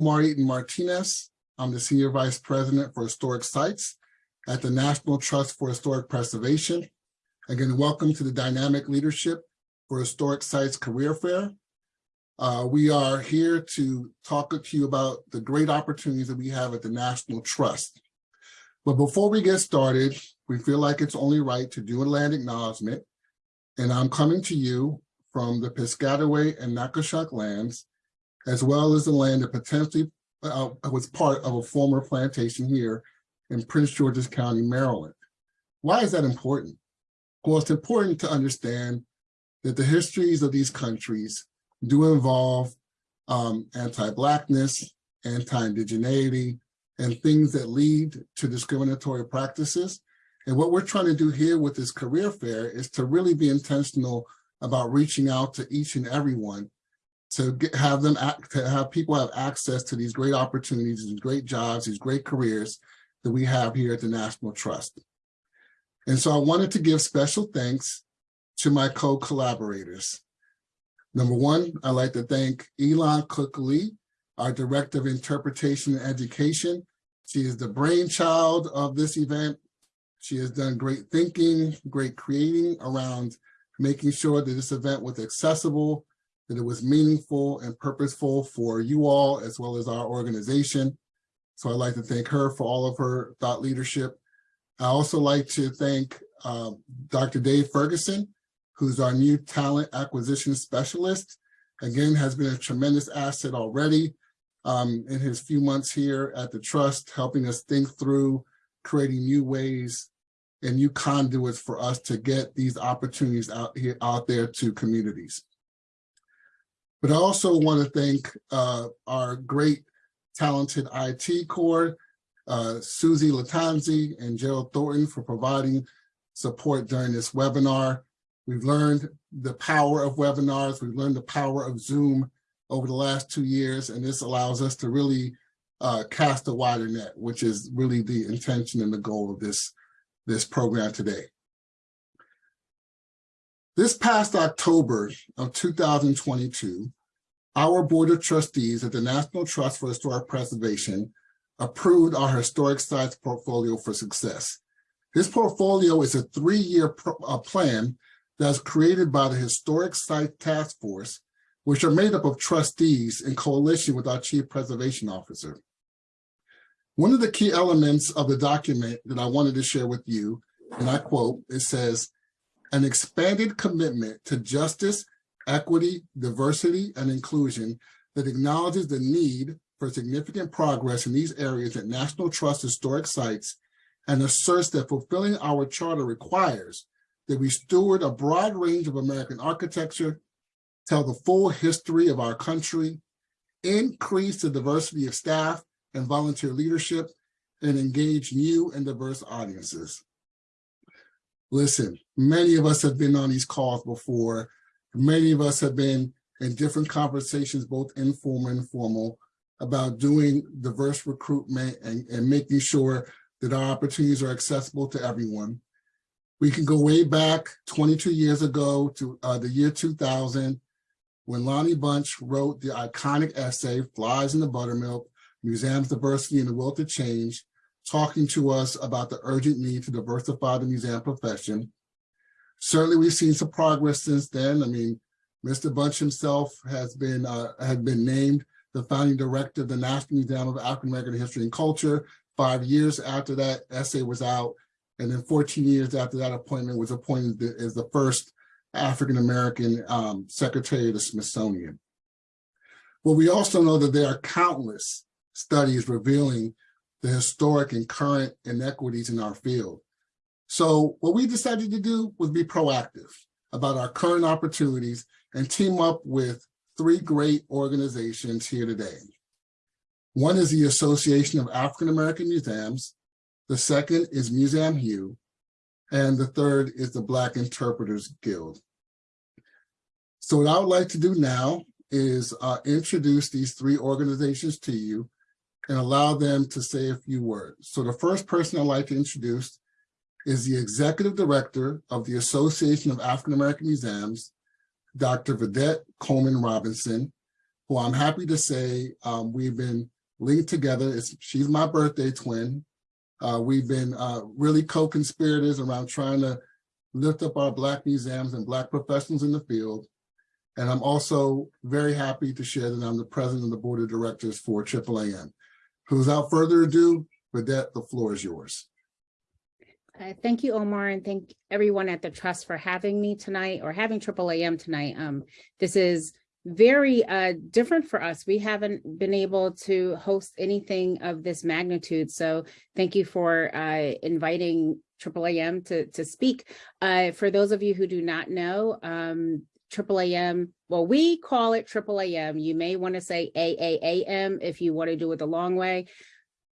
Omar Martinez. I'm the Senior Vice President for Historic Sites at the National Trust for Historic Preservation. Again, welcome to the Dynamic Leadership for Historic Sites Career Fair. Uh, we are here to talk to you about the great opportunities that we have at the National Trust. But before we get started, we feel like it's only right to do a land acknowledgement. And I'm coming to you from the Piscataway and Nacotchtank lands, as well as the land that potentially uh, was part of a former plantation here in Prince George's County, Maryland. Why is that important? Well, it's important to understand that the histories of these countries do involve um, anti-Blackness, anti-indigeneity, and things that lead to discriminatory practices. And what we're trying to do here with this career fair is to really be intentional about reaching out to each and everyone to get, have them act, to have people have access to these great opportunities, these great jobs, these great careers that we have here at the National Trust. And so I wanted to give special thanks to my co-collaborators. Number one, I'd like to thank Elon Cook Lee, our Director of Interpretation and Education. She is the brainchild of this event. She has done great thinking, great creating around making sure that this event was accessible that it was meaningful and purposeful for you all as well as our organization. So I'd like to thank her for all of her thought leadership. I also like to thank uh, Dr. Dave Ferguson, who's our new talent acquisition specialist. Again, has been a tremendous asset already um, in his few months here at the Trust, helping us think through creating new ways and new conduits for us to get these opportunities out here out there to communities. But I also want to thank uh, our great talented IT core, uh, Susie Latanzi and Gerald Thornton for providing support during this webinar. We've learned the power of webinars. We've learned the power of Zoom over the last two years, and this allows us to really uh, cast a wider net, which is really the intention and the goal of this, this program today. This past October of 2022, our Board of Trustees at the National Trust for Historic Preservation approved our historic sites portfolio for success. This portfolio is a three-year uh, plan that's created by the Historic Site Task Force, which are made up of trustees in coalition with our Chief Preservation Officer. One of the key elements of the document that I wanted to share with you, and I quote, it says, an expanded commitment to justice, equity, diversity, and inclusion that acknowledges the need for significant progress in these areas at National Trust historic sites and asserts that fulfilling our charter requires that we steward a broad range of American architecture, tell the full history of our country, increase the diversity of staff and volunteer leadership, and engage new and diverse audiences. Listen, many of us have been on these calls before. Many of us have been in different conversations, both informal and formal, about doing diverse recruitment and, and making sure that our opportunities are accessible to everyone. We can go way back 22 years ago to uh, the year 2000, when Lonnie Bunch wrote the iconic essay, Flies in the Buttermilk, Museums Diversity and the Will to Change, talking to us about the urgent need to diversify the museum profession. Certainly we've seen some progress since then. I mean, Mr. Bunch himself has been, uh, had been named the founding director of the National Museum of African American History and Culture. Five years after that essay was out, and then 14 years after that appointment was appointed as the first African American um, Secretary of the Smithsonian. Well, we also know that there are countless studies revealing the historic and current inequities in our field. So what we decided to do was be proactive about our current opportunities and team up with three great organizations here today. One is the Association of African American Museums, the second is MuseumHUE, and the third is the Black Interpreters Guild. So what I would like to do now is uh, introduce these three organizations to you and allow them to say a few words. So the first person I'd like to introduce is the Executive Director of the Association of African American Museums, Dr. Vedet Coleman Robinson. who I'm happy to say um, we've been linked together. It's, she's my birthday twin. Uh, we've been uh, really co-conspirators around trying to lift up our Black museums and Black professionals in the field. And I'm also very happy to share that I'm the president of the board of directors for AAAM. Without further ado, Vedet, the floor is yours. Uh, thank you, Omar, and thank everyone at the Trust for having me tonight or having AAAM tonight. Um, this is very uh, different for us. We haven't been able to host anything of this magnitude. So thank you for uh, inviting AAAM to, to speak. Uh, for those of you who do not know, um, AAAM, well, we call it AAAM. You may want to say AAAM if you want to do it the long way.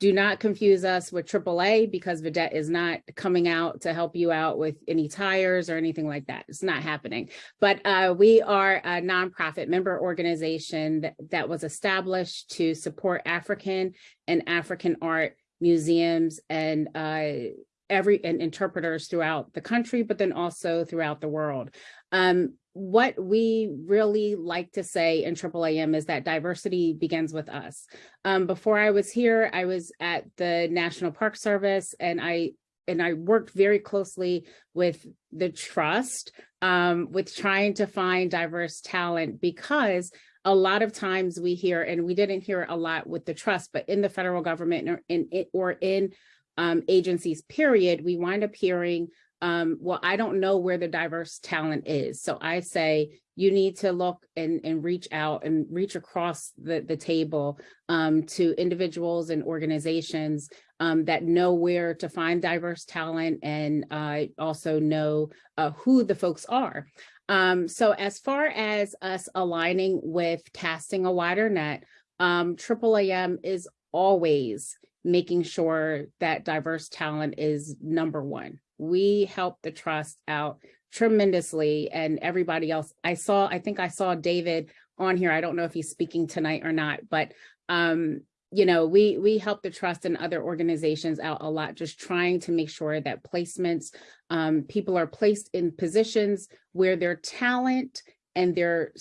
Do not confuse us with AAA because Vedet is not coming out to help you out with any tires or anything like that. It's not happening. But uh, we are a nonprofit member organization that, that was established to support African and African art museums and uh, every and interpreters throughout the country, but then also throughout the world. Um, what we really like to say in AAAM is that diversity begins with us. Um, before I was here, I was at the National Park Service and I and I worked very closely with the trust um, with trying to find diverse talent because a lot of times we hear, and we didn't hear a lot with the trust, but in the federal government or in, or in um, agencies, period, we wind up hearing um, well, I don't know where the diverse talent is. So I say you need to look and, and reach out and reach across the, the table um, to individuals and organizations um, that know where to find diverse talent and uh, also know uh, who the folks are. Um, so as far as us aligning with casting a wider net, um, AAAM is always making sure that diverse talent is number one we helped the trust out tremendously and everybody else. I saw, I think I saw David on here. I don't know if he's speaking tonight or not, but um, you know, we we help the trust and other organizations out a lot, just trying to make sure that placements, um, people are placed in positions where their talent and their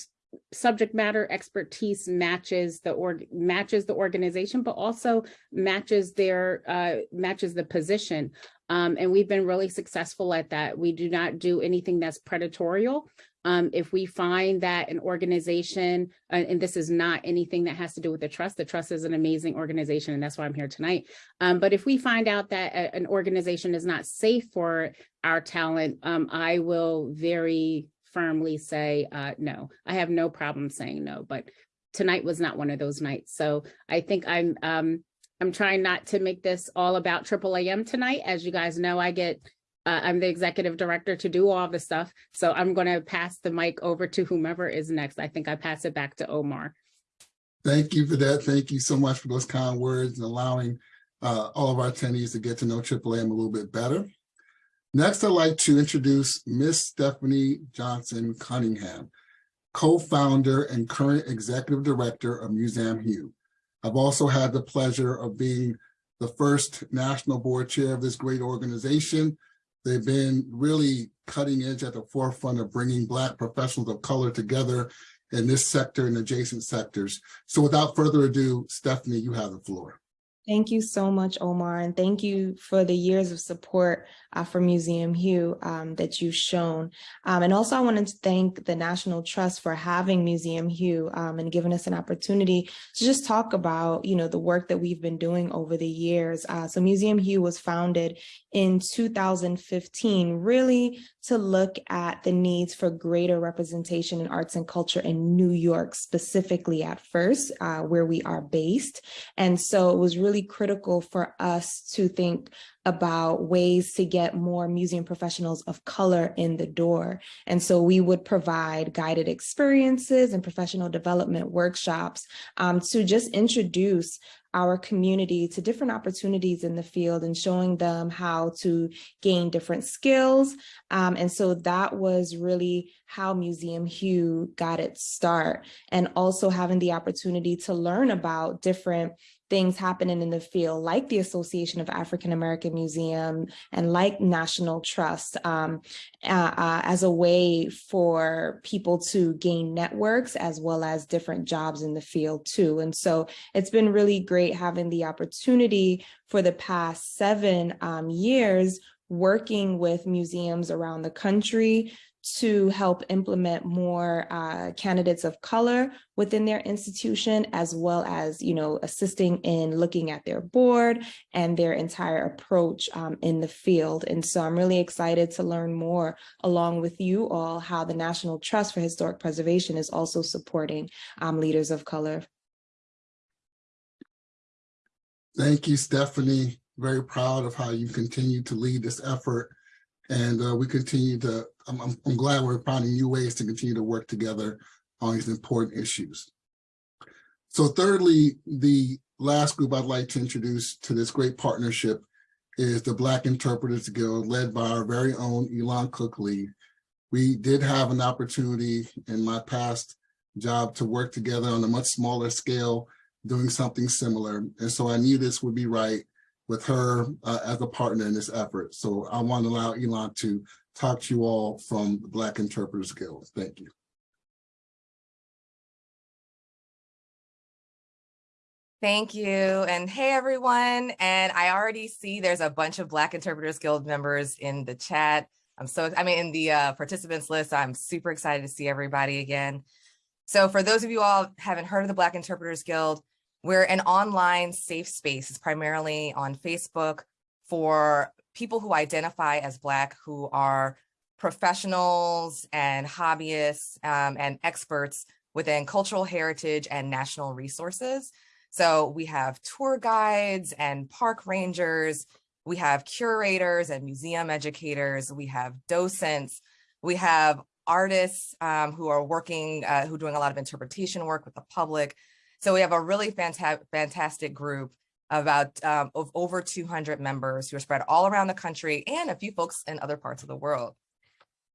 subject matter expertise matches the org matches the organization, but also matches their uh, matches the position. Um, and we've been really successful at that. We do not do anything that's predatorial. Um, if we find that an organization, uh, and this is not anything that has to do with the trust, the trust is an amazing organization and that's why I'm here tonight. Um, but if we find out that a, an organization is not safe for our talent, um, I will very firmly say uh, no. I have no problem saying no, but tonight was not one of those nights. So I think I'm um, I'm trying not to make this all about AAAM tonight. As you guys know, I get, uh, I'm the executive director to do all the stuff. So I'm going to pass the mic over to whomever is next. I think I pass it back to Omar. Thank you for that. Thank you so much for those kind words and allowing uh, all of our attendees to get to know AAAM a little bit better. Next, I'd like to introduce Miss Stephanie Johnson Cunningham, co-founder and current executive director of Museum Hue. I've also had the pleasure of being the first national board chair of this great organization. They've been really cutting edge at the forefront of bringing Black professionals of color together in this sector and adjacent sectors. So without further ado, Stephanie, you have the floor. Thank you so much, Omar, and thank you for the years of support uh, for Museum Hue um, that you've shown. Um, and also I wanted to thank the National Trust for having Museum Hue um, and giving us an opportunity to just talk about, you know, the work that we've been doing over the years. Uh, so Museum Hue was founded in 2015, really to look at the needs for greater representation in arts and culture in New York, specifically at first, uh, where we are based. And so it was really critical for us to think about ways to get more museum professionals of color in the door. And so we would provide guided experiences and professional development workshops um, to just introduce our community to different opportunities in the field and showing them how to gain different skills. Um, and so that was really how Museum Hue got its start and also having the opportunity to learn about different things happening in the field, like the Association of African American Museum and like National Trust, um, uh, uh, as a way for people to gain networks as well as different jobs in the field too. And so it's been really great having the opportunity for the past seven um, years working with museums around the country to help implement more uh, candidates of color within their institution, as well as, you know, assisting in looking at their board and their entire approach um, in the field. And so I'm really excited to learn more along with you all how the National Trust for Historic Preservation is also supporting um, leaders of color. Thank you, Stephanie. Very proud of how you continue to lead this effort. And uh, we continue to, I'm, I'm, I'm glad we're finding new ways to continue to work together on these important issues. So thirdly, the last group I'd like to introduce to this great partnership is the Black Interpreters Guild led by our very own Elon Cook Lee. We did have an opportunity in my past job to work together on a much smaller scale, doing something similar. And so I knew this would be right with her uh, as a partner in this effort. So I want to allow Elon to talk to you all from the Black Interpreters Guild. Thank you. Thank you. And hey, everyone. And I already see there's a bunch of Black Interpreters Guild members in the chat. I'm so, I mean, in the uh, participants list, I'm super excited to see everybody again. So for those of you all haven't heard of the Black Interpreters Guild, we're an online safe space. It's primarily on Facebook for people who identify as Black who are professionals and hobbyists um, and experts within cultural heritage and national resources. So we have tour guides and park rangers, we have curators and museum educators, we have docents, we have artists um, who are working, uh, who are doing a lot of interpretation work with the public. So we have a really fanta fantastic group about um, of over 200 members who are spread all around the country and a few folks in other parts of the world.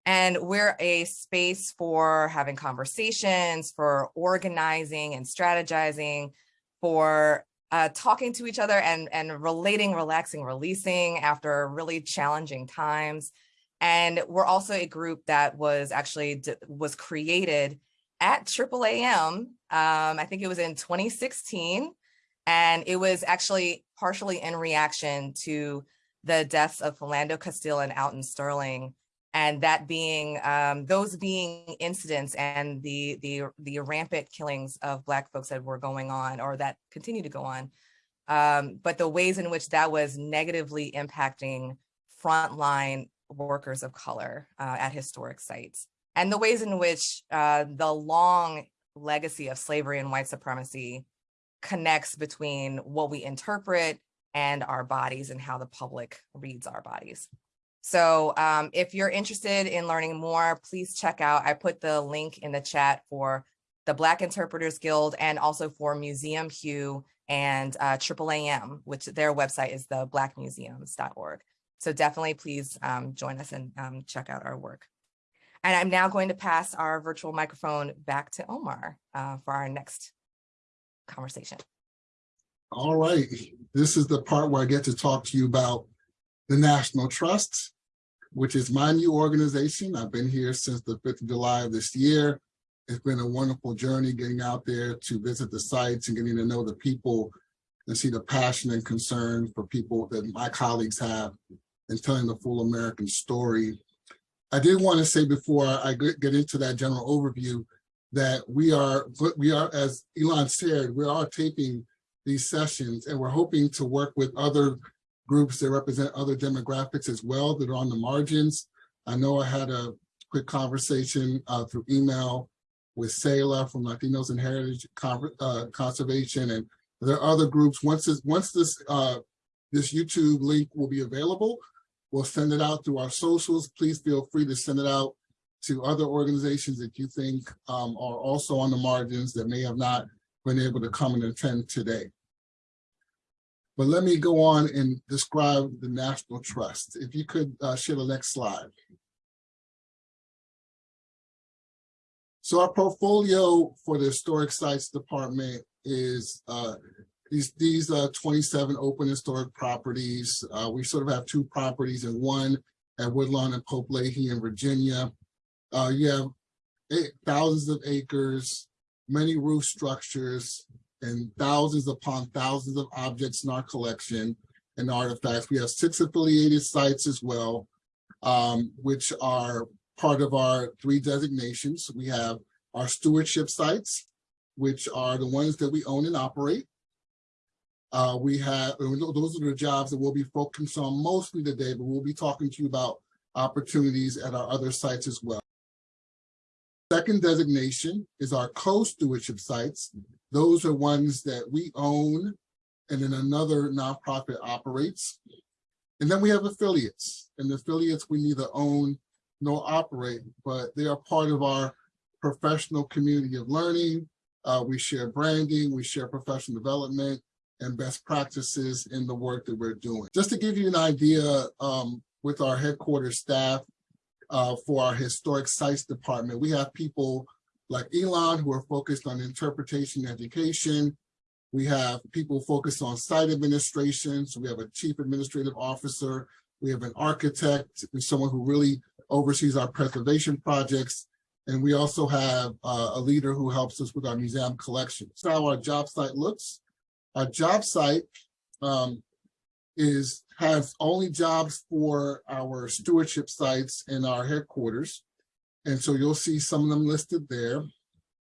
And we're a space for having conversations, for organizing and strategizing, for uh, talking to each other and, and relating, relaxing, releasing after really challenging times. And we're also a group that was actually was created at AAAM. Um, I think it was in 2016. And it was actually partially in reaction to the deaths of Philando Castile and Alton Sterling and that being um, those being incidents and the the the rampant killings of black folks that were going on or that continue to go on um, but the ways in which that was negatively impacting frontline workers of color uh, at historic sites and the ways in which uh, the long legacy of slavery and white supremacy connects between what we interpret and our bodies and how the public reads our bodies. So um, if you're interested in learning more, please check out, I put the link in the chat for the Black Interpreters Guild and also for Museum Hue and uh, AAAM, which their website is the blackmuseums.org. So definitely please um, join us and um, check out our work. And I'm now going to pass our virtual microphone back to Omar uh, for our next conversation. All right, this is the part where I get to talk to you about the National Trust which is my new organization. I've been here since the 5th of July of this year. It's been a wonderful journey getting out there to visit the sites and getting to know the people and see the passion and concern for people that my colleagues have and telling the full American story. I did want to say before I get into that general overview that we are, we are, as Elon said, we are taping these sessions and we're hoping to work with other groups that represent other demographics as well that are on the margins. I know I had a quick conversation uh, through email with Sayla from Latinos and Heritage Con uh, Conservation, and there are other groups. Once this, once this uh, this YouTube link will be available, we'll send it out through our socials. Please feel free to send it out to other organizations that you think um, are also on the margins that may have not been able to come and attend today. But let me go on and describe the National Trust. If you could uh, share the next slide. So our portfolio for the Historic Sites Department is uh, these, these, uh, twenty-seven open historic properties, uh, we sort of have two properties in one at Woodlawn and Pope Leighey in Virginia. Uh, you have eight, thousands of acres, many roof structures, and thousands upon thousands of objects in our collection and artifacts. We have six affiliated sites as well, um, which are part of our three designations. We have our stewardship sites, which are the ones that we own and operate. Uh, we have, those are the jobs that we'll be focused on mostly today, but we'll be talking to you about opportunities at our other sites as well. Second designation is our co-stewardship sites. Those are ones that we own and then another nonprofit operates. And then we have affiliates, and the affiliates we neither own nor operate, but they are part of our professional community of learning. Uh, we share branding, we share professional development and best practices in the work that we're doing. Just to give you an idea, um, with our headquarters staff, uh, for our historic sites department, we have people like Elon who are focused on interpretation education. We have people focused on site administration. So we have a chief administrative officer. We have an architect and someone who really oversees our preservation projects. And we also have uh, a leader who helps us with our museum collection. So how our job site looks. Our job site um, is has only jobs for our stewardship sites and our headquarters. And so you'll see some of them listed there.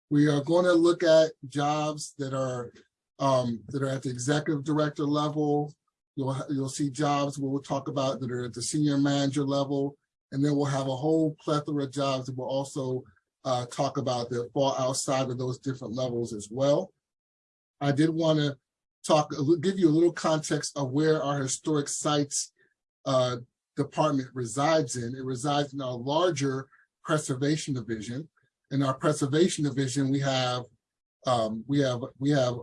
We are going to look at jobs that are um, that are at the executive director level. You'll, you'll see jobs we'll talk about that are at the senior manager level. And then we'll have a whole plethora of jobs that we'll also uh, talk about that fall outside of those different levels as well. I did want to talk, give you a little context of where our historic sites uh, department resides in. It resides in our larger preservation division. In our preservation division, we have um, we have we have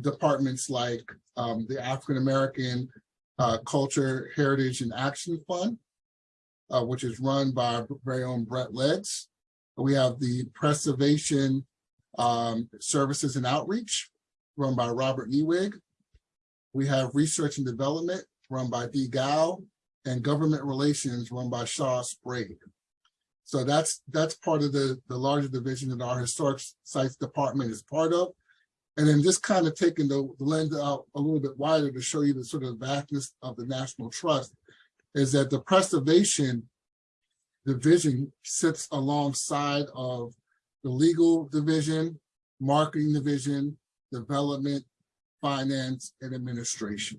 departments like um, the African American uh, Culture, Heritage, and Action Fund, uh, which is run by our very own Brent Leggs. We have the Preservation um, Services and Outreach, run by Robert Ewig. We have Research and Development, run by Dee Gow, and Government Relations, run by Shaw Sprague. So that's, that's part of the, the larger division that our Historic Sites Department is part of. And then just kind of taking the the lens out a little bit wider to show you the sort of vastness of the National Trust is that the preservation division sits alongside of the legal division, marketing division, development, finance, and administration.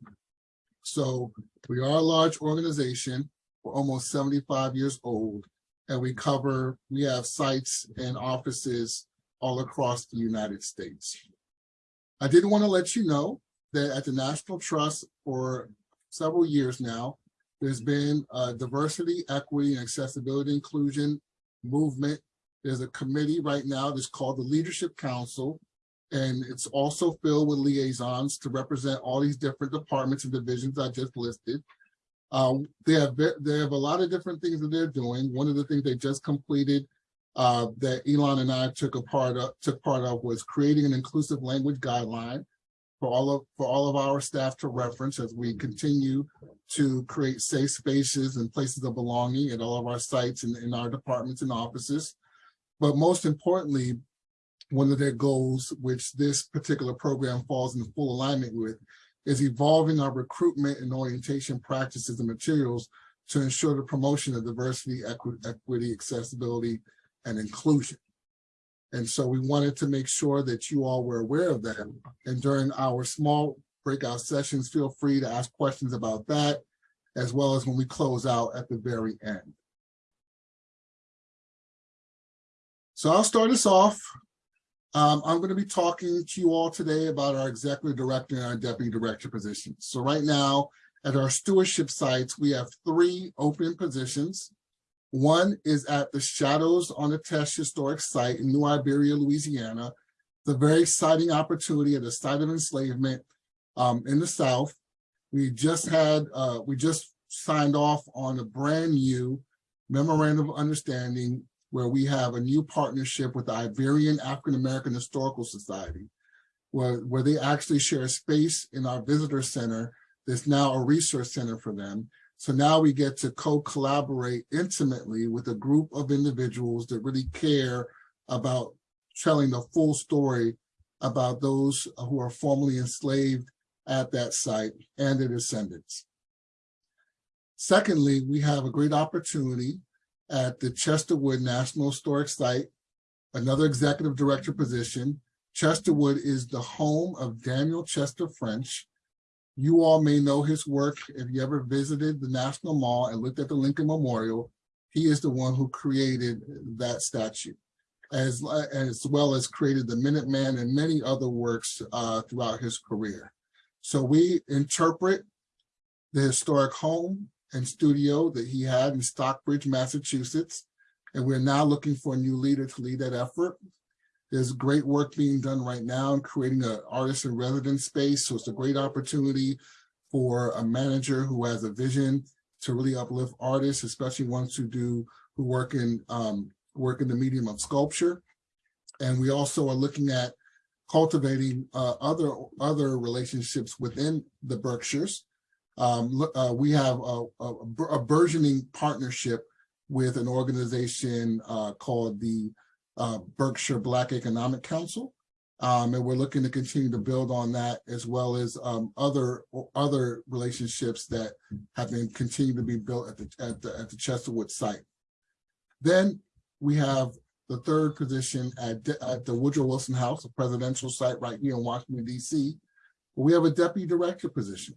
So we are a large organization. We're almost seventy-five years old. And we cover, we have sites and offices all across the United States. I did want to let you know that at the National Trust for several years now, there's been a diversity, equity, and accessibility inclusion movement. There's a committee right now that's called the Leadership Council. And it's also filled with liaisons to represent all these different departments and divisions I just listed. Um, they have, they have a lot of different things that they're doing. One of the things they just completed uh, that Elon and I took a part of, took part of was creating an inclusive language guideline for all of, for all of our staff to reference as we continue to create safe spaces and places of belonging at all of our sites and in our departments and offices. But most importantly, one of their goals, which this particular program falls in full alignment with, is evolving our recruitment and orientation practices and materials to ensure the promotion of diversity, equi- equity, accessibility, and inclusion. And so we wanted to make sure that you all were aware of that. And during our small breakout sessions, feel free to ask questions about that, as well as when we close out at the very end. So I'll start us off. Um, I'm going to be talking to you all today about our executive director and our deputy director positions. So right now, at our stewardship sites, we have three open positions. One is at the Shadows on the Teche Historic Site in New Iberia, Louisiana. The very exciting opportunity at a site of enslavement um, in the South. We just had, uh, we just signed off on a brand new memorandum of understanding where we have a new partnership with the Iberian African American Historical Society. where, where they actually share space in our visitor center. There's now a resource center for them. So now we get to co-collaborate intimately with a group of individuals that really care about telling the full story about those who are formerly enslaved at that site and their descendants. Secondly, we have a great opportunity at the Chesterwood National Historic Site, another executive director position. Chesterwood is the home of Daniel Chester French. You all may know his work if you ever visited the National Mall and looked at the Lincoln Memorial. He is the one who created that statue, as, as well as created the Minuteman and many other works uh, throughout his career. So we interpret the historic home and studio that he had in Stockbridge, Massachusetts. And we're now looking for a new leader to lead that effort. There's great work being done right now in creating an artist in residence space. So it's a great opportunity for a manager who has a vision to really uplift artists, especially ones who do who work in um, work in the medium of sculpture. And we also are looking at cultivating uh, other other relationships within the Berkshires. Um, uh, we have a, a, a burgeoning partnership with an organization uh, called the uh, Berkshire Black Economic Council. Um, and we're looking to continue to build on that as well as um, other other relationships that have been continued to be built at the, at the at the Chesterwood site. Then we have the third position at, at the Woodrow Wilson House, a presidential site right here in Washington, D.C. We have a deputy director position.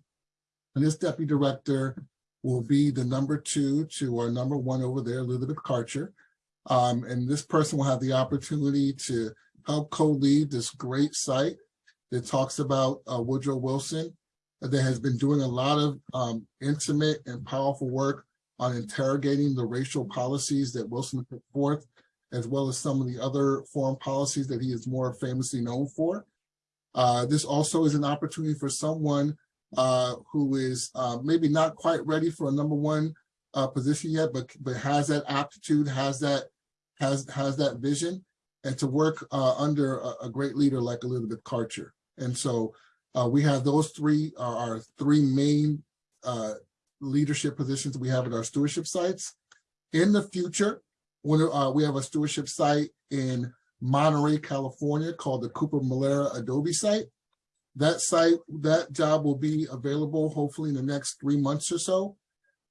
And this deputy director will be the number two to our number one over there, Elizabeth Karcher. Um, and this person will have the opportunity to help co-lead this great site that talks about uh, Woodrow Wilson that has been doing a lot of um, intimate and powerful work on interrogating the racial policies that Wilson put forth, as well as some of the other foreign policies that he is more famously known for. Uh, this also is an opportunity for someone uh, who is uh, maybe not quite ready for a number one uh, position yet, but but has that aptitude, has that has has that vision, and to work uh, under a, a, great leader like Elizabeth Karcher. And so uh, we have those three are our three main uh, leadership positions we have at our stewardship sites. In the future, when we have a stewardship site in Monterey, California, called the Cooper Molera Adobe site. That site, that job will be available hopefully in the next three months or so.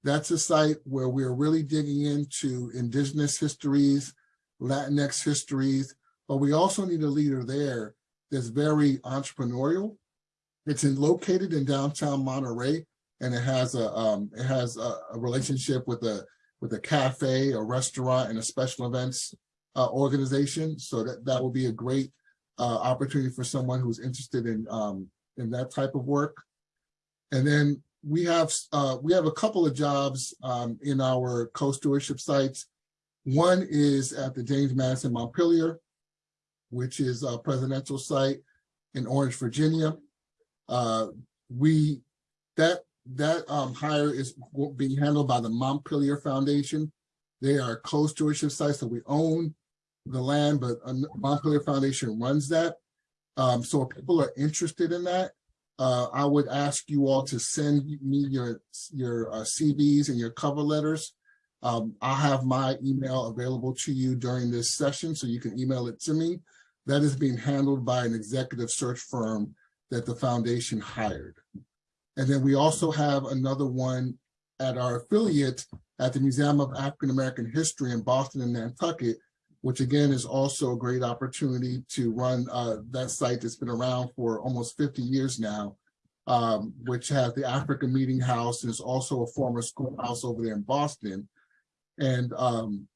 That's a site where we're really digging into indigenous histories, Latinx histories, but we also need a leader there that's very entrepreneurial. It's in, located in downtown Monterey, and it has a um, it has a, a, relationship with a with a cafe, a restaurant, and a special events uh, organization. So that that will be a great uh, opportunity for someone who's interested in um, in that type of work. And then we have uh, we have a couple of jobs um, in our co-stewardship sites. One is at the James Madison Montpelier, which is a presidential site in Orange, Virginia. Uh, we that that um, hire is being handled by the Montpelier Foundation. They are co-stewardship sites that we own the land, but Montpelier Foundation runs that. Um, so if people are interested in that, uh, I would ask you all to send me your your uh, CVs and your cover letters. Um, I'll have my email available to you during this session, so you can email it to me. That is being handled by an executive search firm that the foundation hired. And then we also have another one at our affiliate at the Museum of African American History in Boston and Nantucket, which again is also a great opportunity to run uh, that site that's been around for almost 50 years now, um, which has the African Meeting House and is also a former schoolhouse over there in Boston. And um,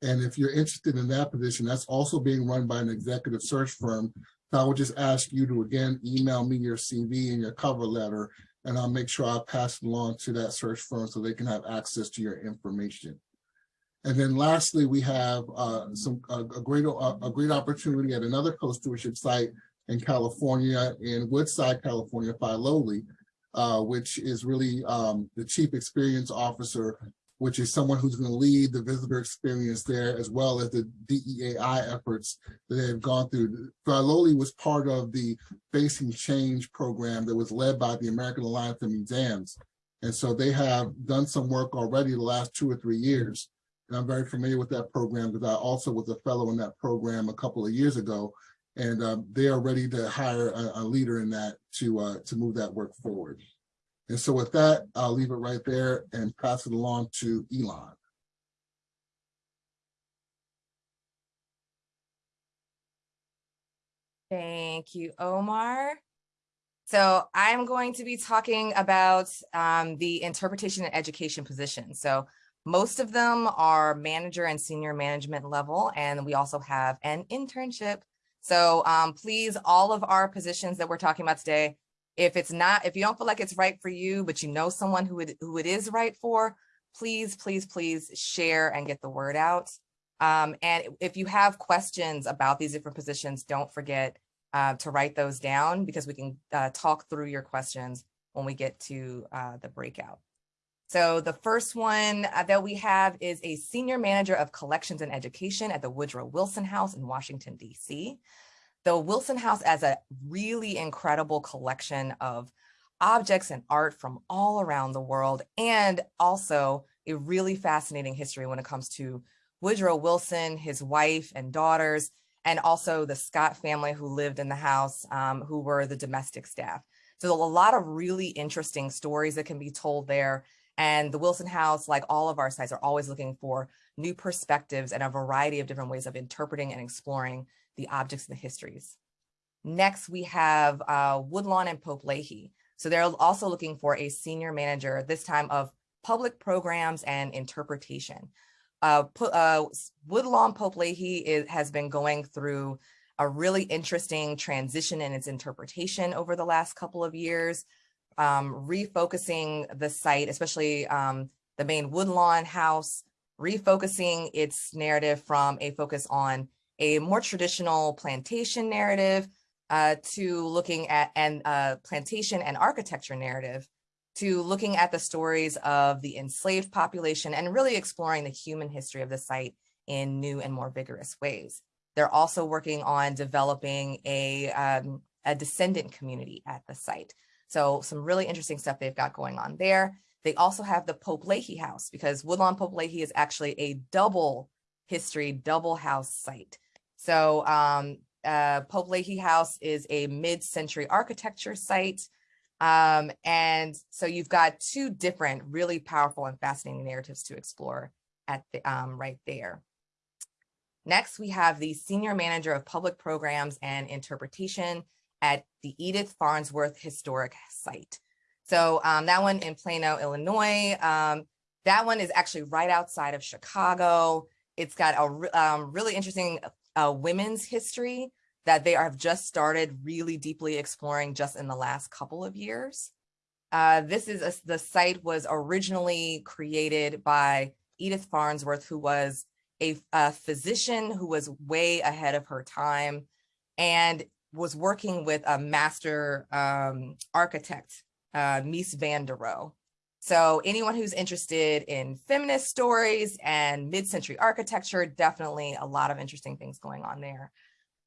and if you're interested in that position, that's also being run by an executive search firm. So I would just ask you to again email me your CV and your cover letter, and I'll make sure I pass it along to that search firm so they can have access to your information. And then lastly, we have uh, some a, a great a, a, great opportunity at another co-stewardship site in California, in Woodside, California, Filoli, uh, which is really um, the chief experience officer which is someone who's going to lead the visitor experience there, as well as the DEAI efforts that they've gone through. Filoli was part of the Facing Change program that was led by the American Alliance of Museums. And so they have done some work already the last two or three years. And I'm very familiar with that program because I also was a fellow in that program a couple of years ago. And uh, they are ready to hire a, a leader in that to uh, to move that work forward. And so with that, I'll leave it right there and pass it along to Elon. Thank you, Omar. So I'm going to be talking about um, the interpretation and education position. So most of them are manager and senior management level, and we also have an internship. So um, please, all of our positions that we're talking about today, if it's not, if you don't feel like it's right for you, but you know someone who it, who it is right for, please, please, please share and get the word out. Um, and if you have questions about these different positions, don't forget uh, to write those down because we can uh, talk through your questions when we get to uh, the breakout. So the first one uh, that we have is a senior manager of collections and education at the Woodrow Wilson House in Washington, DC. The Wilson House has a really incredible collection of objects and art from all around the world, and also a really fascinating history when it comes to Woodrow Wilson, his wife and daughters, and also the Scott family who lived in the house, um, who were the domestic staff. So a lot of really interesting stories that can be told there. And the Wilson House, like all of our sites, are always looking for new perspectives and a variety of different ways of interpreting and exploring the objects and the histories. Next, we have uh, Woodlawn and Pope Leighey. So they're also looking for a senior manager, this time of public programs and interpretation. Uh, uh, Woodlawn Pope Leighey is, has been going through a really interesting transition in its interpretation over the last couple of years, um, refocusing the site, especially um, the main Woodlawn house, refocusing its narrative from a focus on a more traditional plantation narrative uh, to looking at and uh, plantation and architecture narrative to looking at the stories of the enslaved population and really exploring the human history of the site in new and more vigorous ways. They're also working on developing a, um, a descendant community at the site. So some really interesting stuff they've got going on there. They also have the Pope Leighey House because Woodlawn Pope Leighey is actually a double history, double house site. So um, uh, Pope Leighey House is a mid-century architecture site um, and so you've got two different really powerful and fascinating narratives to explore at the um, right there. Next, we have the Senior Manager of Public Programs and Interpretation at the Edith Farnsworth Historic Site. So um, that one in Plano, Illinois. Um, that one is actually right outside of Chicago. It's got a um, really interesting uh, women's history that they have just started really deeply exploring just in the last couple of years. Uh, this is a, the site was originally created by Edith Farnsworth, who was a, a, physician who was way ahead of her time and was working with a master um, architect, uh, Mies van der Rohe. So anyone who's interested in feminist stories and mid-century architecture, definitely a lot of interesting things going on there.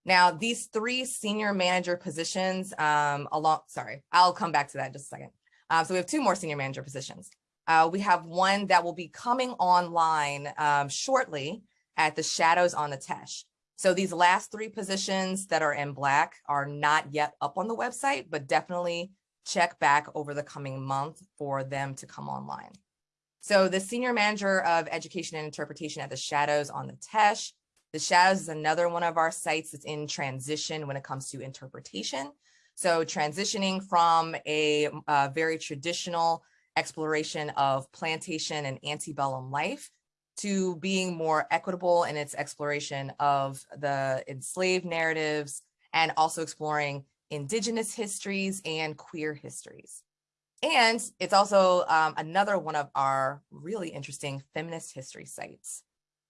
Now, these three senior manager positions, um, along, sorry, I'll come back to that in just a second. Um, so we have two more senior manager positions. Uh, we have one that will be coming online um, shortly at the Shadows on the Teche. So these last three positions that are in black are not yet up on the website, but definitely check back over the coming month for them to come online. So the senior manager of education and interpretation at the Shadows on the Teche. the Shadows is another one of our sites that's in transition when it comes to interpretation. So transitioning from a, a very traditional exploration of plantation and antebellum life to being more equitable in its exploration of the enslaved narratives and also exploring indigenous histories and queer histories. And it's also um, another one of our really interesting feminist history sites.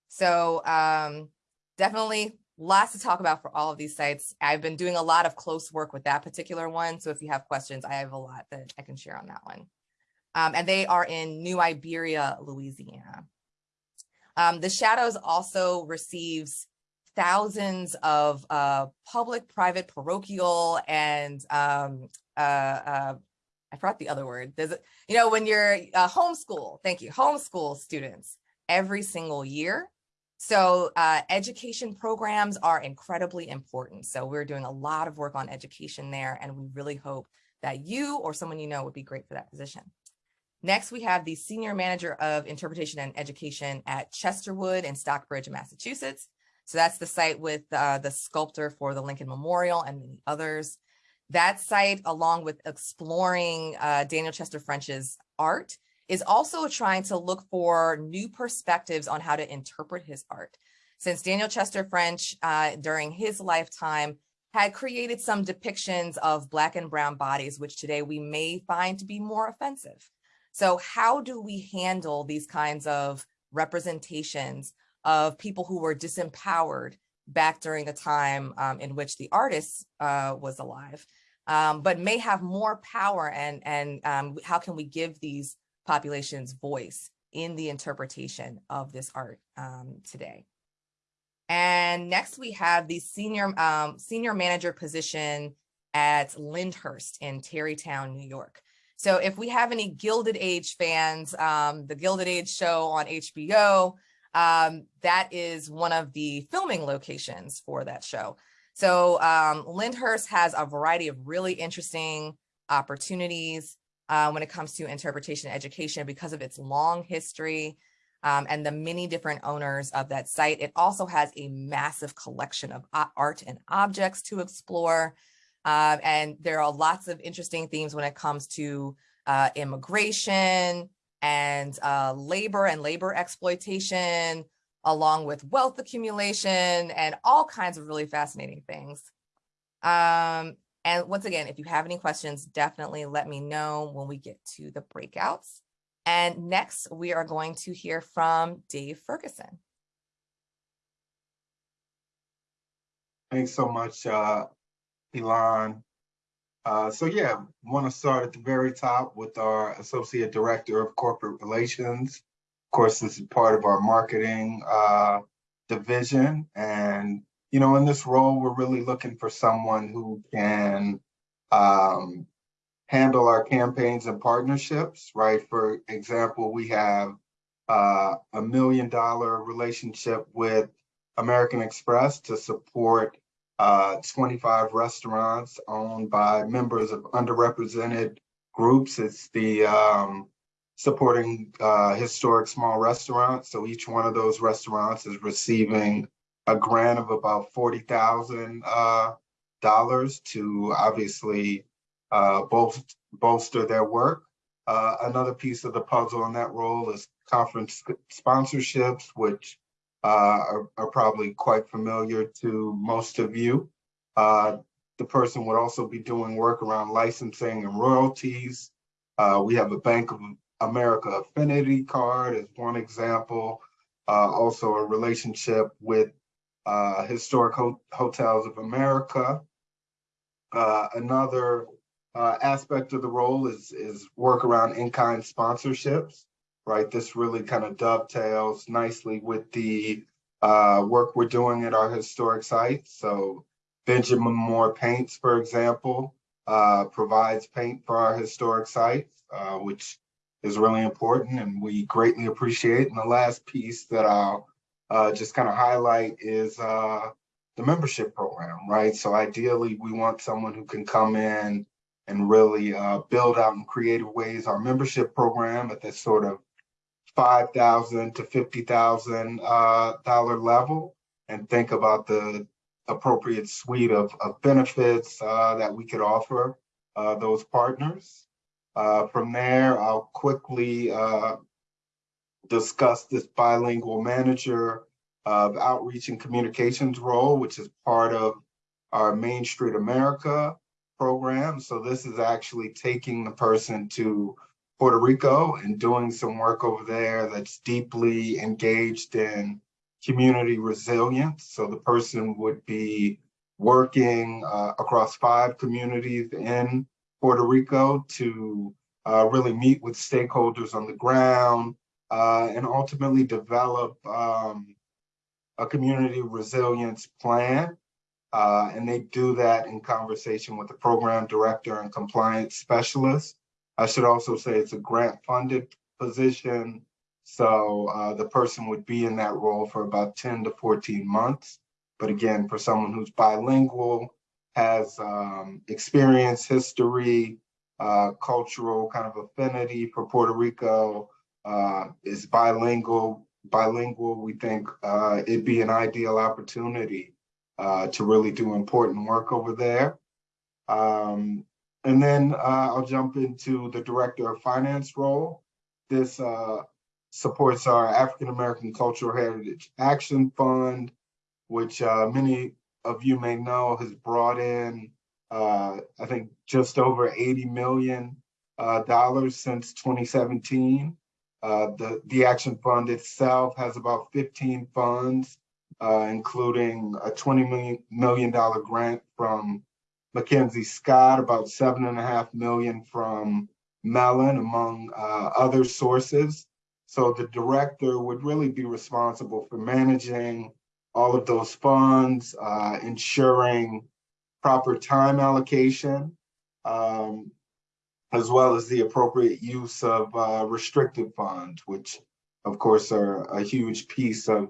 So um, definitely lots to talk about for all of these sites. I've been doing a lot of close work with that particular one. So if you have questions, I have a lot that I can share on that one. Um, and they are in New Iberia, Louisiana. Um, the Shadows also receives thousands of uh, public, private, parochial, and um, uh, uh, I forgot the other word. There's, you know, when you're uh, homeschool, thank you, homeschool students every single year. So uh, education programs are incredibly important. So we're doing a lot of work on education there, and we really hope that you or someone you know would be great for that position. Next, we have the Senior Manager of Interpretation and Education at Chesterwood in Stockbridge, Massachusetts. So that's the site with uh, the sculptor for the Lincoln Memorial and many others. That site, along with exploring uh, Daniel Chester French's art, is also trying to look for new perspectives on how to interpret his art. Since Daniel Chester French, uh, during his lifetime, had created some depictions of Black and Brown bodies, which today we may find to be more offensive. So how do we handle these kinds of representations of people who were disempowered back during the time um, in which the artist uh, was alive, um, but may have more power and, and um, how can we give these populations voice in the interpretation of this art um, today? And next we have the senior, um, senior manager position at Lyndhurst in Tarrytown, New York. So if we have any Gilded Age fans, um, the Gilded Age show on HBO, um, that is one of the filming locations for that show. So um, Lyndhurst has a variety of really interesting opportunities uh, when it comes to interpretation education because of its long history um, and the many different owners of that site. It also has a massive collection of art and objects to explore. Uh, and there are lots of interesting themes when it comes to uh, immigration and uh, labor and labor exploitation, along with wealth accumulation and all kinds of really fascinating things. Um, and once again, if you have any questions, definitely let me know when we get to the breakouts. And next, we are going to hear from Dave Ferguson. Thanks so much, uh, Elon. Uh, so yeah, want to start at the very top with our Associate Director of Corporate Relations. Of course, this is part of our marketing uh, division. And, you know, in this role, we're really looking for someone who can um, handle our campaigns and partnerships, right? For example, we have uh, a million dollar relationship with American Express to support uh, 25 restaurants owned by members of underrepresented groups. It's the um, supporting uh, historic small restaurants. So each one of those restaurants is receiving a grant of about forty thousand uh, dollars to obviously uh, bol- bolster their work. Uh, another piece of the puzzle in that role is conference sponsorships, which are, are probably quite familiar to most of you. Uh, the person would also be doing work around licensing and royalties. Uh, we have a Bank of America affinity card as one example. Uh, also a relationship with uh, Historic Ho- Hotels of America. Uh, another uh, aspect of the role is, is work around in-kind sponsorships right? This really kind of dovetails nicely with the uh, work we're doing at our historic sites. So Benjamin Moore Paints, for example, uh, provides paint for our historic sites, uh, which is really important and we greatly appreciate. And the last piece that I'll uh, just kind of highlight is uh, the membership program, right? So ideally, we want someone who can come in and really uh, build out in creative ways our membership program at this sort of five thousand to fifty thousand uh dollar level and think about the appropriate suite of of benefits uh that we could offer uh those partners. Uh from there, I'll quickly uh discuss this bilingual manager of outreach and communications role, which is part of our Main Street America program. So this is actually taking the person to Puerto Rico and doing some work over there that's deeply engaged in community resilience. So the person would be working uh, across five communities in Puerto Rico to uh, really meet with stakeholders on the ground, uh, and ultimately develop um, a community resilience plan. Uh, and they do that in conversation with the program director and compliance specialist. I should also say it's a grant funded position. So uh, the person would be in that role for about 10 to 14 months. But again, for someone who's bilingual, has um, experience, history, uh, cultural kind of affinity for Puerto Rico, uh, is bilingual. Bilingual, we think uh, it'd be an ideal opportunity uh, to really do important work over there. Um, and then uh, I'll jump into the Director of Finance role. This uh, supports our African American Cultural Heritage Action Fund, which uh, many of you may know has brought in, uh, I think, just over 80 million uh, dollars since 2017. Uh, the, the Action Fund itself has about 15 funds, including a 20 million, million dollar grant from Mackenzie Scott, about seven and a half million from Mellon, among uh, other sources. So the director would really be responsible for managing all of those funds, uh, ensuring proper time allocation, um, as well as the appropriate use of uh, restricted funds, which of course are a huge piece of,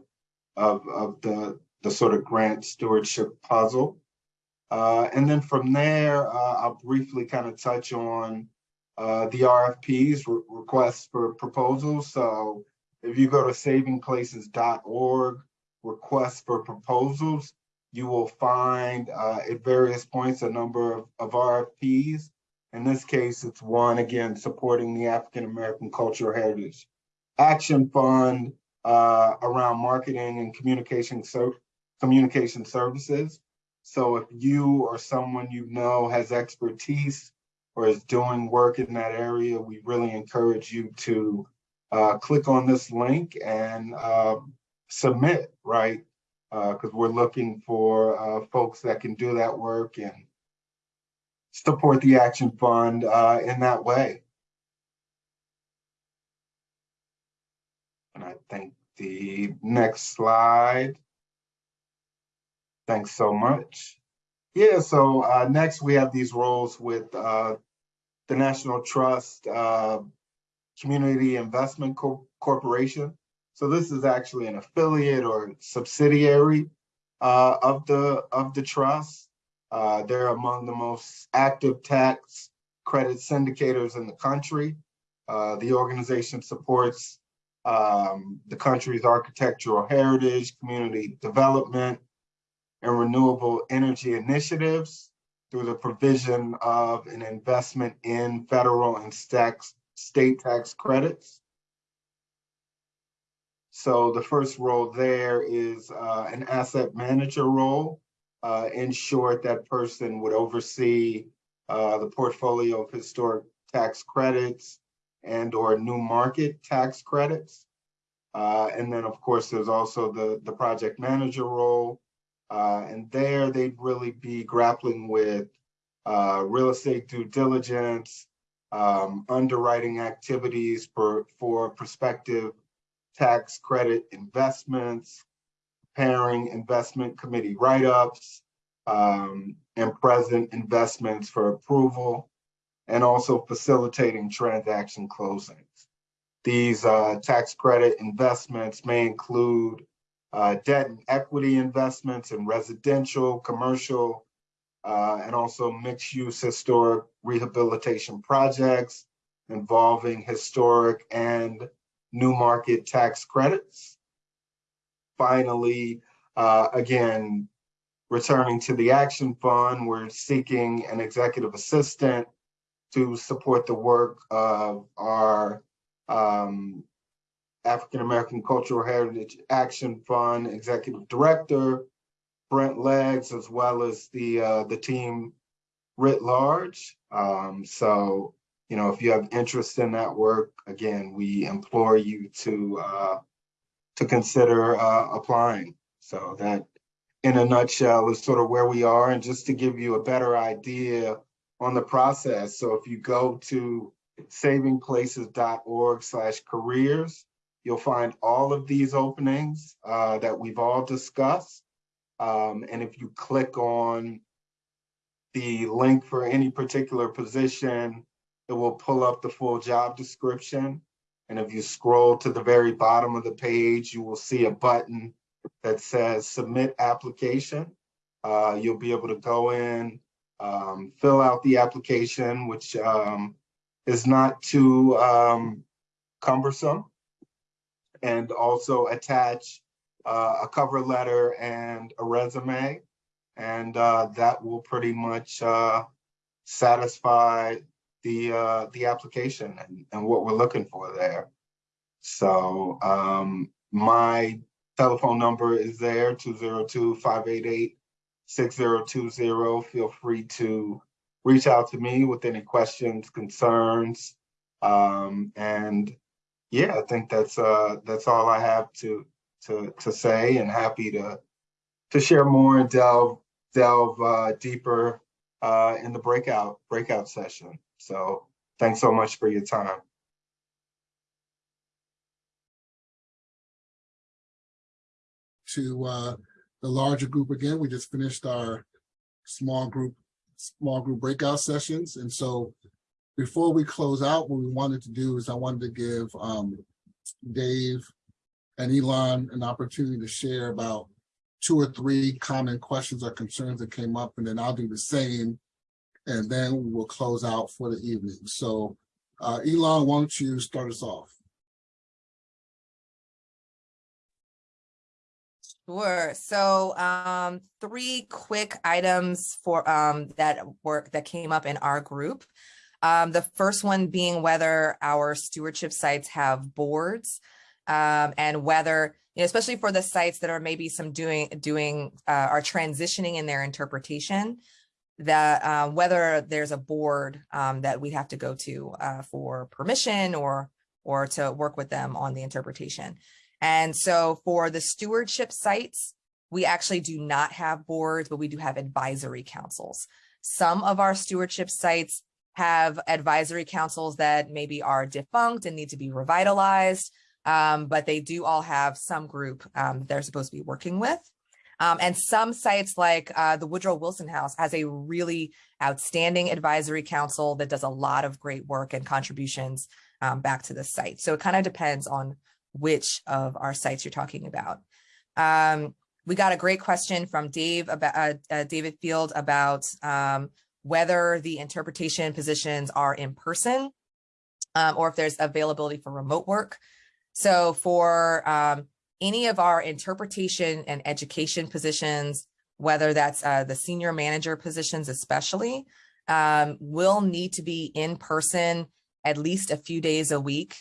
of, of the, the sort of grant stewardship puzzle. Uh, and then from there, uh, I'll briefly kind of touch on uh, the RFPs, re requests for proposals. So if you go to savingplaces.org, requests for proposals, you will find uh, at various points a number of, of RFPs. In this case, it's one, again, supporting the African American Cultural Heritage Action Fund uh, around marketing and communication, so, communication services. So if you or someone you know has expertise or is doing work in that area, we really encourage you to uh, click on this link and uh, submit, right? Because we're looking for uh, folks that can do that work and support the Action Fund uh, in that way. And I think the next slide. Thanks so much. Yeah, so uh, next we have these roles with uh, the National Trust uh, Community Investment Co Corporation. So this is actually an affiliate or subsidiary uh, of the of the trust. Uh, they're among the most active tax credit syndicators in the country. Uh, the organization supports um, the country's architectural heritage, community development, and renewable energy initiatives through the provision of an investment in federal and state tax credits. So the first role there is uh, an asset manager role. Uh, in short, that person would oversee uh, the portfolio of historic tax credits and or new market tax credits. Uh, and then of course, there's also the, the project manager role. Uh, and there they'd really be grappling with uh, real estate due diligence, um, underwriting activities for, for prospective tax credit investments, preparing investment committee write-ups, um, and present investments for approval, and also facilitating transaction closings. These uh, tax credit investments may include uh, debt and equity investments in residential, commercial, uh, and also mixed-use historic rehabilitation projects involving historic and new market tax credits. Finally, uh, again, returning to the Action Fund, we're seeking an executive assistant to support the work of our um, African American Cultural Heritage Action Fund Executive Director, Brent Leggs, as well as the uh, the team writ large. Um, so you know, if you have interest in that work, again, we implore you to uh, to consider uh, applying. So that, in a nutshell, is sort of where we are. And just to give you a better idea on the process. So if you go to savingplaces.org slash careers. You'll find all of these openings uh, that we've all discussed. Um, and if you click on the link for any particular position, it will pull up the full job description. And if you scroll to the very bottom of the page, you will see a button that says submit application. Uh, you'll be able to go in, um, fill out the application, which um, is not too um, cumbersome. And also attach uh, a cover letter and a resume. And uh, that will pretty much uh, satisfy the uh, the application and, and what we're looking for there. So um, my telephone number is there, 202-588-6020. Feel free to reach out to me with any questions, concerns. Um, and yeah, I think that's uh, that's all I have to to to say and happy to to share more and delve delve uh, deeper uh, in the breakout breakout session. So thanks so much for your time. To uh, the larger group again, we just finished our small group, small group breakout sessions. And so before we close out, what we wanted to do is I wanted to give um, Dave and Elon an opportunity to share about two or three common questions or concerns that came up, and then I'll do the same. And then we will close out for the evening. So uh, Elon, why don't you start us off? Sure. So um, three quick items for um, that work that came up in our group. Um, the first one being whether our stewardship sites have boards um, and whether, you know, especially for the sites that are maybe some doing, doing, uh, are transitioning in their interpretation, that uh, whether there's a board um, that we have to go to uh, for permission or, or to work with them on the interpretation. And so for the stewardship sites, we actually do not have boards, but we do have advisory councils. Some of our stewardship sites have advisory councils that maybe are defunct and need to be revitalized, um, but they do all have some group um, they're supposed to be working with. Um, and some sites like uh, the Woodrow Wilson House has a really outstanding advisory council that does a lot of great work and contributions um, back to the site. So it kind of depends on which of our sites you're talking about. Um, we got a great question from Dave about uh, uh, David Field about um, whether the interpretation positions are in person um, or if there's availability for remote work. So for um, any of our interpretation and education positions, whether that's uh, the senior manager positions especially, um, will need to be in person at least a few days a week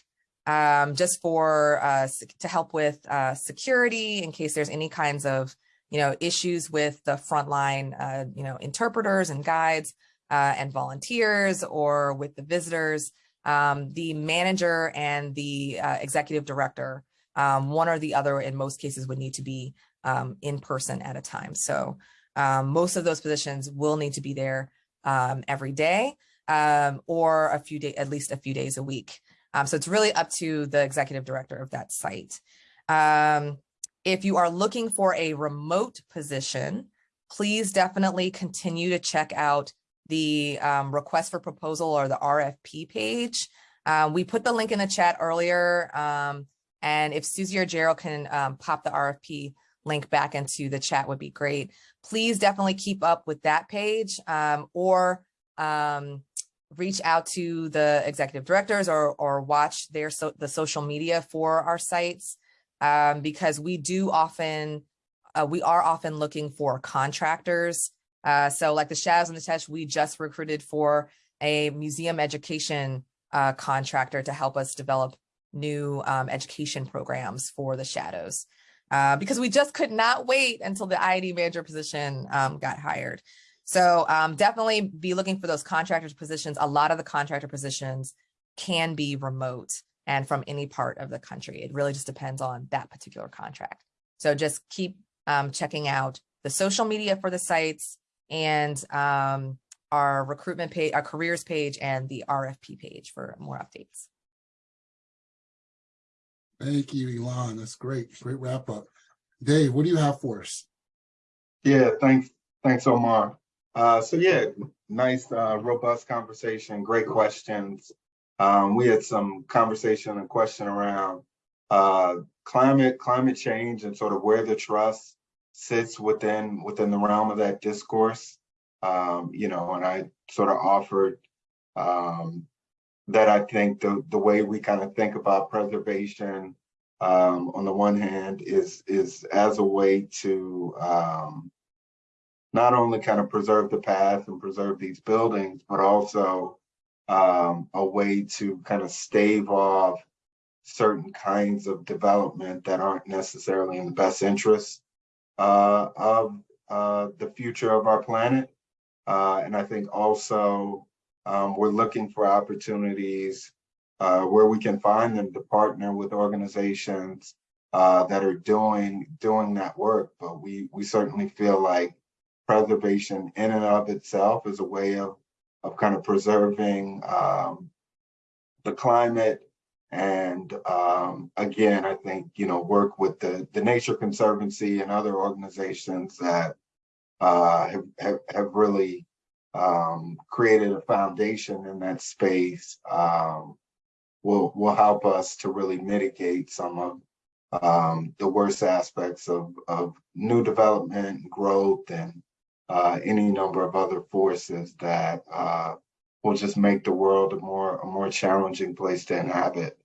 um, just for uh, to help with uh, security in case there's any kinds of you know issues with the frontline uh, you know interpreters and guides uh, and volunteers or with the visitors. Um, the manager and the uh, executive director, um, one or the other in most cases would need to be um, in person at a time. So um, most of those positions will need to be there um, every day um, or a few days, at least a few days a week. So it's really up to the executive director of that site. Um, if you are looking for a remote position, please definitely continue to check out the um, request for proposal or the RFP page. Uh, we put the link in the chat earlier. Um, and if Susie or Gerald can um, pop the RFP link back into the chat would be great. Please definitely keep up with that page um, or um, reach out to the executive directors or, or watch their so, the social media for our sites um, because we do often, uh, we are often looking for contractors. Uh, so like the Shadows and the Teche, we just recruited for a museum education uh, contractor to help us develop new um, education programs for the Shadows. Uh, because we just could not wait until the IED manager position um, got hired. So um, definitely be looking for those contractors positions. A lot of the contractor positions can be remote and from any part of the country. It really just depends on that particular contract. So just keep um, checking out the social media for the sites and um, our recruitment page, our careers page, and the RFP page for more updates. Thank you, Elon. That's great. Great wrap up. Dave, what do you have for us? Yeah, thanks, thanks, Omar. Uh, so yeah, nice, uh, robust conversation, great questions. Um, we had some conversation and question around uh, climate, climate change and sort of where the trust sits within, within the realm of that discourse. Um, you know, and I sort of offered um, that I think the, the way we kind of think about preservation um, on the one hand is, is as a way to um, not only kind of preserve the past and preserve these buildings, but also um, a way to kind of stave off certain kinds of development that aren't necessarily in the best interest uh, of uh, the future of our planet. Uh, and I think also um, we're looking for opportunities uh, where we can find them to partner with organizations uh, that are doing doing that work. But we we certainly feel like preservation in and of itself is a way of of kind of preserving um, the climate and um, again, I think you know work with the the Nature Conservancy and other organizations that uh, have, have have really um, created a foundation in that space um, will will help us to really mitigate some of um, the worst aspects of of new development, growth, and uh, any number of other forces that uh, will just make the world a more a more challenging place to inhabit.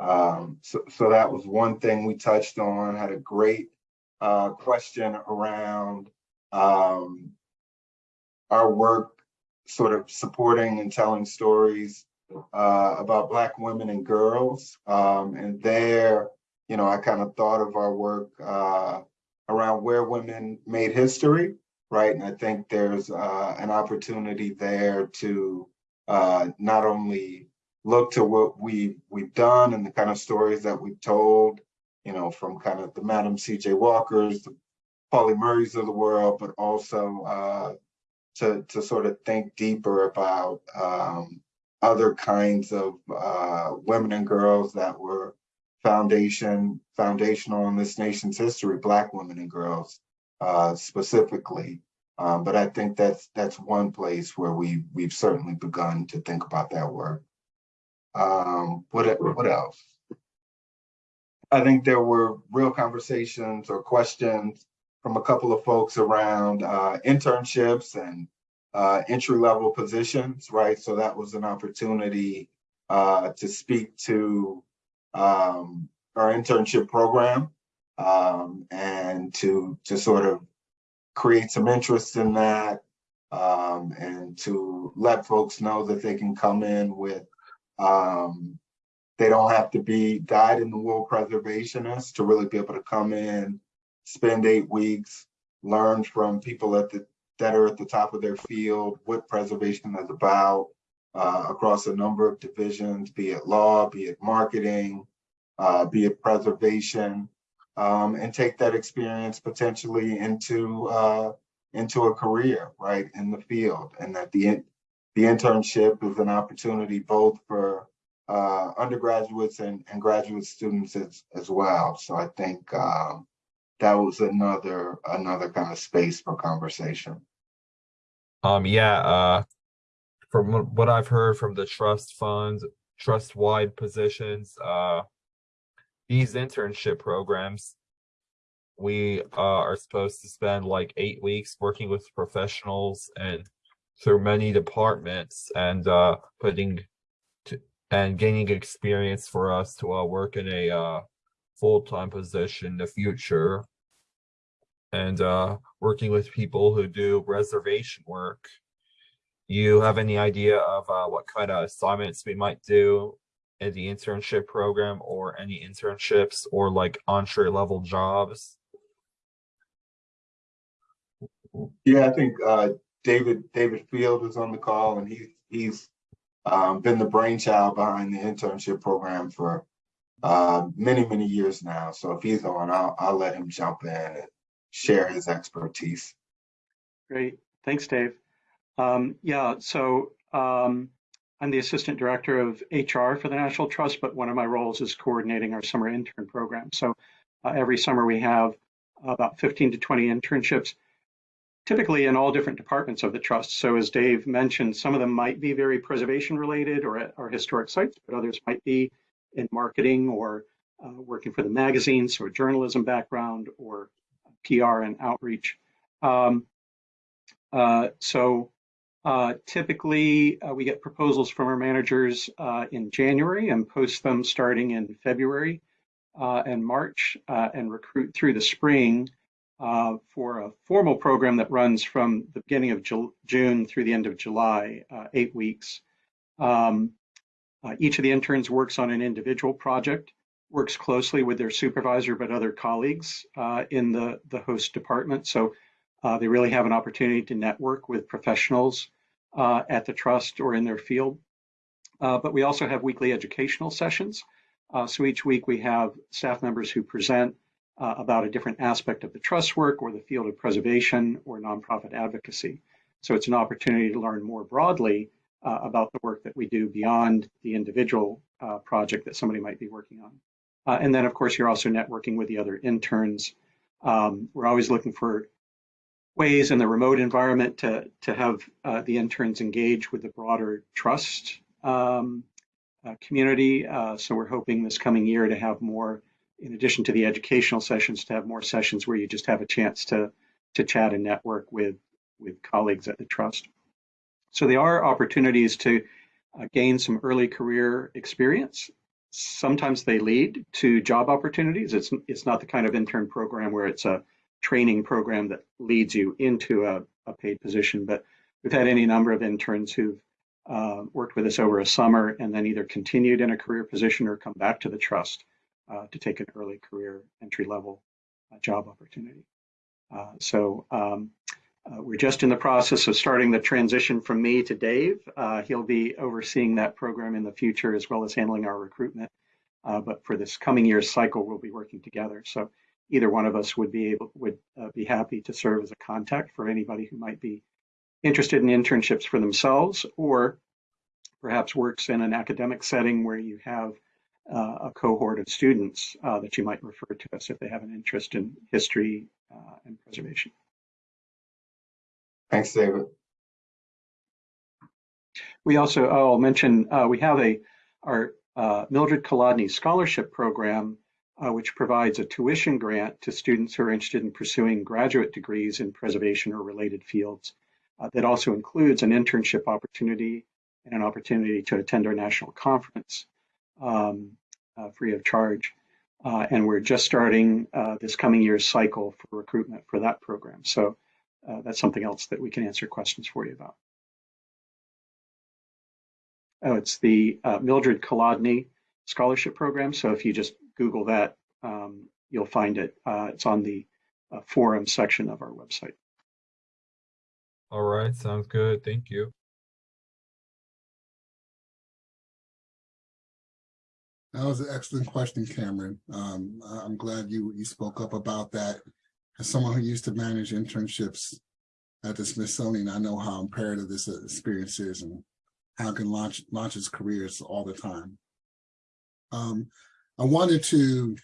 Um, so, so that was one thing we touched on. Had a great uh, question around um, our work, sort of supporting and telling stories uh, about Black women and girls. Um, and there, you know, I kind of thought of our work uh, around where women made history right? And I think there's uh, an opportunity there to uh, not only look to what we we've done and the kind of stories that we've told, you know, from kind of the Madam C.J. Walkers, the Pauli Murrays of the world, but also uh, to to sort of think deeper about um, other kinds of uh, women and girls that were foundation foundational in this nation's history, Black women and girls uh, specifically. Um, but I think that's that's one place where we we've certainly begun to think about that work. Um, what what else? I think there were real conversations or questions from a couple of folks around uh, internships and uh, entry level positions, right? So that was an opportunity uh, to speak to um, our internship program um, and to to sort of create some interest in that um, and to let folks know that they can come in with um, they don't have to be dyed in the wool preservationists to really be able to come in, spend eight weeks, learn from people at the that are at the top of their field what preservation is about uh, across a number of divisions, be it law, be it marketing, uh, be it preservation, um, and take that experience potentially into uh, into a career, right, in the field, and that the the internship is an opportunity both for uh, undergraduates and, and graduate students as, as well. So I think um, that was another another kind of space for conversation. Um, yeah, uh, from what- I've heard from the trust funds, trust-wide positions, uh, these internship programs, we uh, are supposed to spend like eight weeks working with professionals and through many departments and uh, putting to, and gaining experience for us to uh, work in a uh, full-time position in the future and uh, working with people who do reservation work. You have any idea of uh, what kind of assignments we might do the internship program or any internships or like entry level jobs? Yeah, I think uh, David David Field is on the call, and he's he's um, been the brainchild behind the internship program for uh, many many years now. So if he's on, I'll I'll let him jump in and share his expertise. Great. Thanks, Dave. Um, yeah, so um, I'm the Assistant Director of HR for the National Trust, but one of my roles is coordinating our summer intern program. So uh, every summer we have about 15 to 20 internships, typically in all different departments of the trust. So as Dave mentioned, some of them might be very preservation related or at our historic sites, but others might be in marketing or uh, working for the magazines or journalism background or PR and outreach. Um, uh, so uh, typically uh, we get proposals from our managers uh, in January and post them starting in February uh, and March uh, and recruit through the spring uh, for a formal program that runs from the beginning of Ju June through the end of July, eight weeks. Um, each of the interns works on an individual project, works closely with their supervisor, but other colleagues in the, the host department. So uh, they really have an opportunity to network with professionals uh, at the trust or in their field. Uh, but we also have weekly educational sessions. Uh, so each week we have staff members who present uh, about a different aspect of the trust work or the field of preservation or nonprofit advocacy. So it's an opportunity to learn more broadly uh, about the work that we do beyond the individual project that somebody might be working on. And then of course you're also networking with the other interns. Um, we're always looking for ways in the remote environment to, to have uh, the interns engage with the broader trust um, uh, community. Uh, so we're hoping this coming year to have more, in addition to the educational sessions, to have more sessions where you just have a chance to, to chat and network with, with colleagues at the trust. So there are opportunities to uh, gain some early career experience. Sometimes they lead to job opportunities. It's, it's not the kind of intern program where it's a training program that leads you into a, a paid position, but we've had any number of interns who've uh, worked with us over a summer and then either continued in a career position or come back to the trust uh, to take an early career entry level uh, job opportunity. Uh, so um, uh, we're just in the process of starting the transition from me to Dave. Uh, he'll be overseeing that program in the future as well as handling our recruitment. but for this coming year's cycle, we'll be working together. So either one of us would be able would be happy to serve as a contact for anybody who might be interested in internships for themselves or perhaps works in an academic setting where you have uh, a cohort of students uh, that you might refer to us if they have an interest in history uh, and preservation. Thanks, David. We also, oh, I'll mention, uh, we have a our uh, Mildred Colodny Scholarship Program, uh, which provides a tuition grant to students who are interested in pursuing graduate degrees in preservation or related fields. Uh, that also includes an internship opportunity and an opportunity to attend our national conference um, uh, free of charge. Uh, and we're just starting uh, this coming year's cycle for recruitment for that program. So uh, that's something else that we can answer questions for you about. Oh, it's the uh, Mildred Colodny Scholarship Program. So if you just Google that, um, you'll find it. it's on the forum section of our website. All right, sounds good. Thank you. That was an excellent question, Cameron. Um, I- I'm glad you, you spoke up about that. As someone who used to manage internships at the Smithsonian, I know how imperative this experience is and how it can launch, launches careers all the time. Um, I wanted to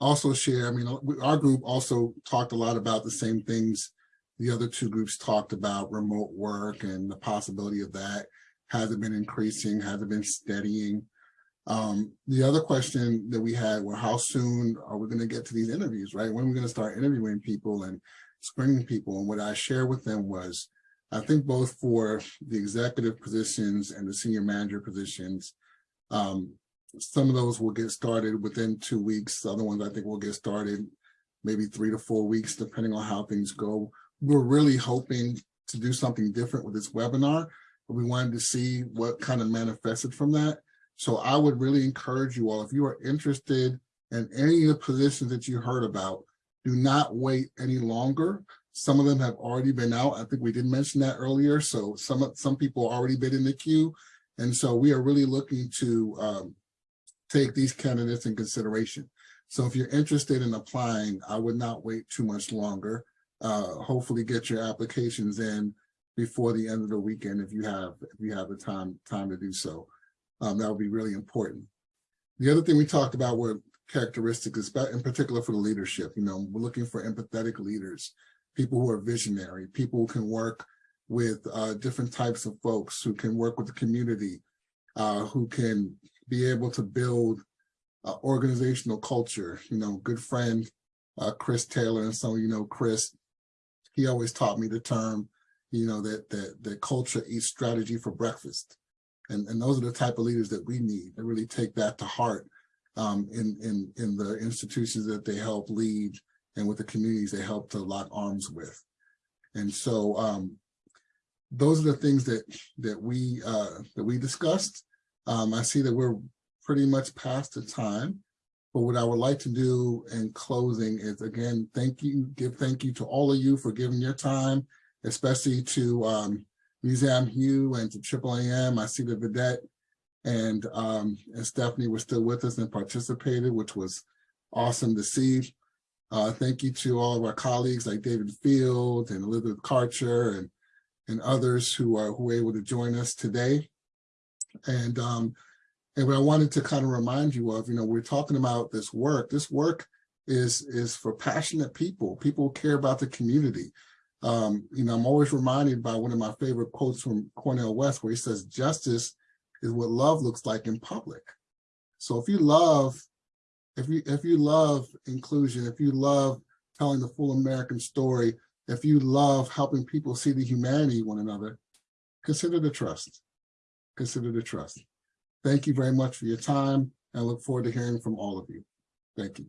also share, I mean, our group also talked a lot about the same things the other two groups talked about remote work and the possibility of that. Has it been increasing? Has it been steadying? Um, the other question that we had were how soon are we going to get to these interviews, right? When are we going to start interviewing people and screening people? And what I shared with them was, I think both for the executive positions and the senior manager positions, um, some of those will get started within two weeks. The Other ones I think will get started maybe three to four weeks, depending on how things go. We're really hoping to do something different with this webinar, but we wanted to see what kind of manifested from that. So I would really encourage you all, if you are interested in any of the positions that you heard about, do not wait any longer. Some of them have already been out. I think we did mention that earlier. So some, of some people already been in the queue. And so we are really looking to um, take these candidates in consideration. So if you're interested in applying, I would not wait too much longer. Uh, hopefully get your applications in before the end of the weekend if you have, if you have the time, time to do so. Um, that would be really important. The other thing we talked about were characteristics, in particular for the leadership, you know, we're looking for empathetic leaders, people who are visionary, people who can work with uh, different types of folks, who can work with the community, uh, who can be able to build uh, organizational culture. You know, good friend uh, Chris Taylor, and so you know Chris, he always taught me the term, you know, that that that culture eats strategy for breakfast, and and those are the type of leaders that we need to really take that to heart um, in in in the institutions that they help lead and with the communities they help to lock arms with, and so um, those are the things that that we uh, that we discussed. Um, I see that we're pretty much past the time. But what I would like to do in closing is again, thank you, give thank you to all of you for giving your time, especially to um, Museum Hue and to Triple AM. I see the Vedet and, um, and Stephanie were still with us and participated, which was awesome to see. Uh, thank you to all of our colleagues like David Field and Elizabeth Karcher and, and others who are who were able to join us today. And um, and what I wanted to kind of remind you of, you know, we're talking about this work. This work is is for passionate people, people who care about the community. Um, you know, I'm always reminded by one of my favorite quotes from Cornel West, where he says, justice is what love looks like in public. So if you love, if you if you love inclusion, if you love telling the full American story, if you love helping people see the humanity one another, consider the trust. Consider the trust. Thank you very much for your time. and I look forward to hearing from all of you. Thank you.